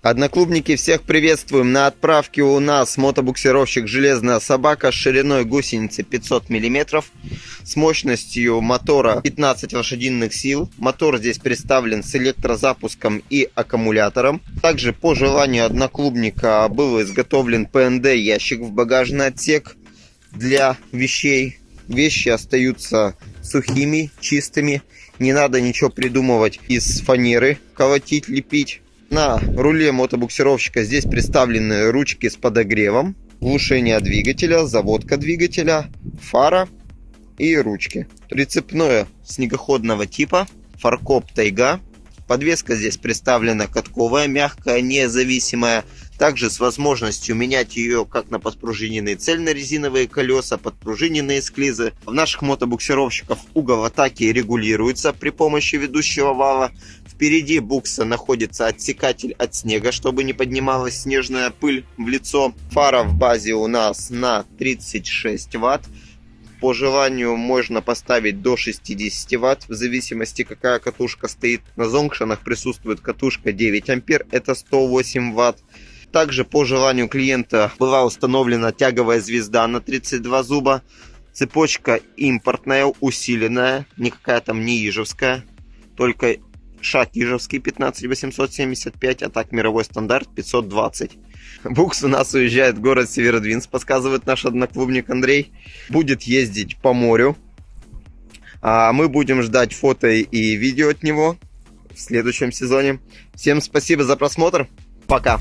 Одноклубники, всех приветствуем. На отправке у нас мотобуксировщик «Железная собака» с шириной гусеницы 500 мм, с мощностью мотора 15 лошадиных сил. Мотор здесь представлен с электрозапуском и аккумулятором. Также по желанию одноклубника был изготовлен ПНД ящик в багажный отсек для вещей. Вещи остаются сухими, чистыми. Не надо ничего придумывать из фанеры, колотить, лепить. На руле мотобуксировщика здесь представлены ручки с подогревом, глушение двигателя, заводка двигателя, фара и ручки. Прицепное снегоходного типа, фаркоп тайга. Подвеска здесь представлена катковая, мягкая, независимая. Также с возможностью менять ее как на подпружиненные цельнорезиновые колеса, подпружиненные склизы. В наших мотобуксировщиков угол атаки регулируется при помощи ведущего вала. Впереди букса находится отсекатель от снега, чтобы не поднималась снежная пыль в лицо. Фара в базе у нас на 36 ватт. По желанию можно поставить до 60 ватт, в зависимости какая катушка стоит. На зонгшенах присутствует катушка 9 ампер, это 108 ватт. Также по желанию клиента была установлена тяговая звезда на 32 зуба. Цепочка импортная, усиленная, никакая там не ижевская, только шаг Ижевский 15875, а так мировой стандарт 520. Букс у нас уезжает в город Северодвинск, подсказывает наш одноклубник Андрей. Будет ездить по морю. А мы будем ждать фото и видео от него в следующем сезоне. Всем спасибо за просмотр. Пока.